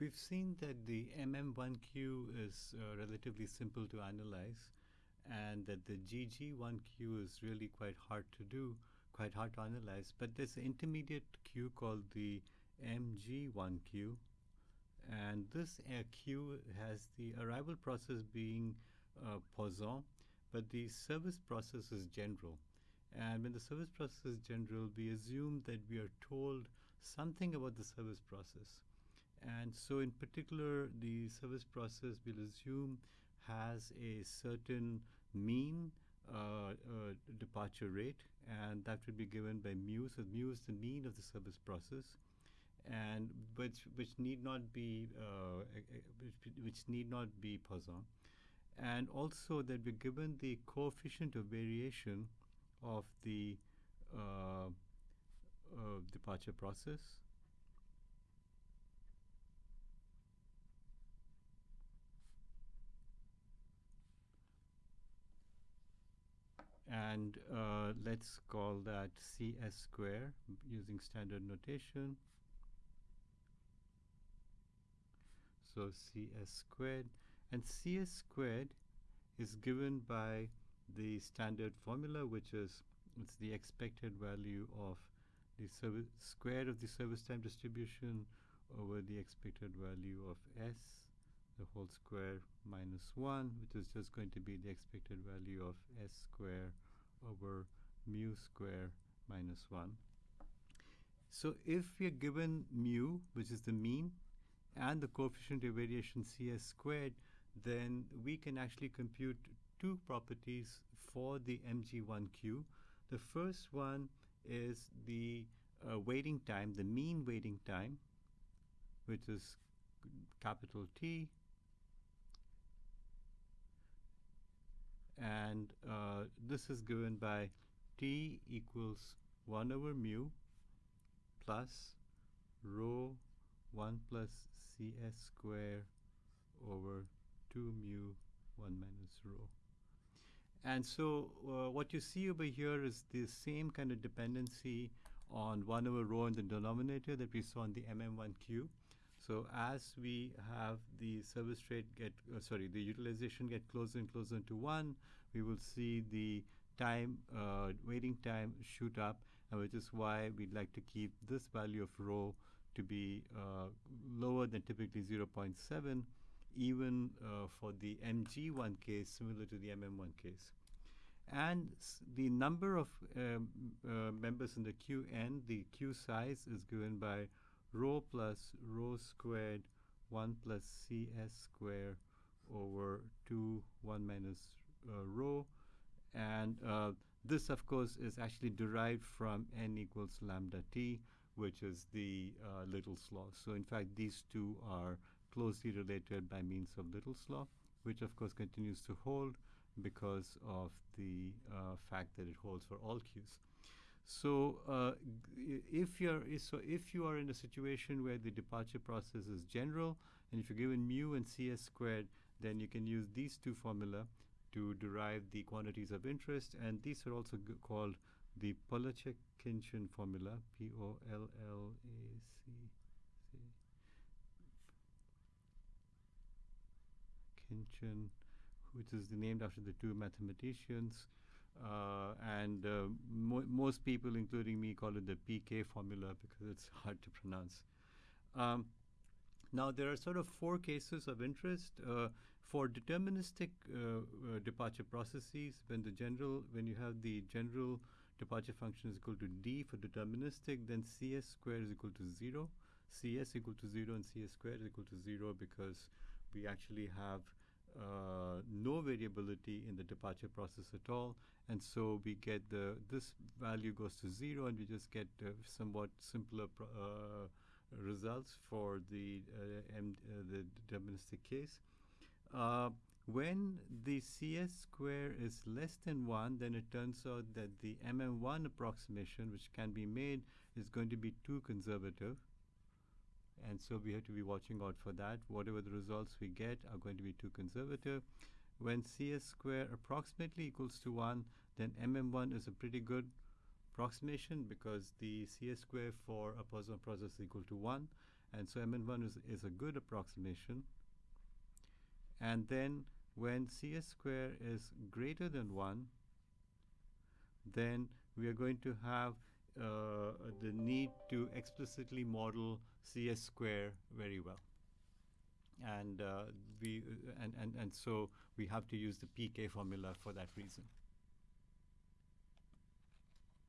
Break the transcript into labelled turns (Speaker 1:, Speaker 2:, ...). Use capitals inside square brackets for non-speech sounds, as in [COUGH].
Speaker 1: we've seen that the MM1Q is uh, relatively simple to analyze and that the GG1Q is really quite hard to do, quite hard to analyze. But there's an intermediate Q called the MG1Q. And this uh, Q has the arrival process being uh, Poisson, but the service process is general. And when the service process is general, we assume that we are told something about the service process. And so in particular, the service process we'll assume has a certain mean uh, uh, departure rate, and that will be given by mu. So mu is the mean of the service process, and which which need not be uh, which, which need not be Poisson, and also that we're given the coefficient of variation of the uh, departure process. And uh, let's call that cs square using standard notation. So cs squared and cs squared is given by the standard formula which is it's the expected value of the square of the service time distribution over the expected value of s the whole square minus 1 which is just going to be the expected value of s square over mu square minus 1. So if we are given mu, which is the mean, and the coefficient of variation cs squared, then we can actually compute two properties for the mg1q. The first one is the uh, waiting time, the mean waiting time, which is capital T, and uh, this is given by t equals 1 over mu plus rho 1 plus cs square over 2 mu 1 minus rho. And so uh, what you see over here is the same kind of dependency on 1 over rho in the denominator that we saw in the MM1Q. So as we have the service rate get, uh, sorry, the utilization get closer and closer to one, we will see the time, uh, waiting time shoot up, and which is why we'd like to keep this value of rho to be uh, lower than typically 0.7, even uh, for the MG1 case, similar to the MM1 case. And the number of um, uh, members in the queue QN, the queue size is given by rho plus rho squared 1 plus cs square over 2 1 minus uh, rho and uh, this of course is actually derived from n equals lambda t which is the uh, Little's law. So in fact these two are closely related by means of Little's law which of course continues to hold because of the uh, fact that it holds for all q's. So uh, if you're so if you are in a situation where the departure process is general, and if you're given mu and cs squared, then you can use these two formula to derive the quantities of interest, and these are also called the Pollaczek-Khinchin formula, P-O-L-L-A-C. Khinchin, which is named after the two mathematicians. Uh, and uh, mo most people, including me, call it the PK formula because it's [LAUGHS] hard to pronounce. Um, now, there are sort of four cases of interest uh, for deterministic uh, uh, departure processes. When the general, when you have the general departure function is equal to d for deterministic, then cs squared is equal to zero, cs equal to zero, and cs squared is equal to zero because we actually have uh, no variability in the departure process at all. And so we get the, this value goes to zero and we just get uh, somewhat simpler uh, results for the, uh, M, uh, the deterministic case. Uh, when the CS square is less than 1, then it turns out that the MM1 approximation, which can be made, is going to be too conservative. And so we have to be watching out for that. Whatever the results we get are going to be too conservative. When CS square approximately equals to 1, then MM1 is a pretty good approximation because the CS square for a Poisson process is equal to 1 and so MM1 is, is a good approximation. And then when CS square is greater than 1, then we are going to have uh, the need to explicitly model CS square very well. And, uh, we, and, and, and so we have to use the PK formula for that reason.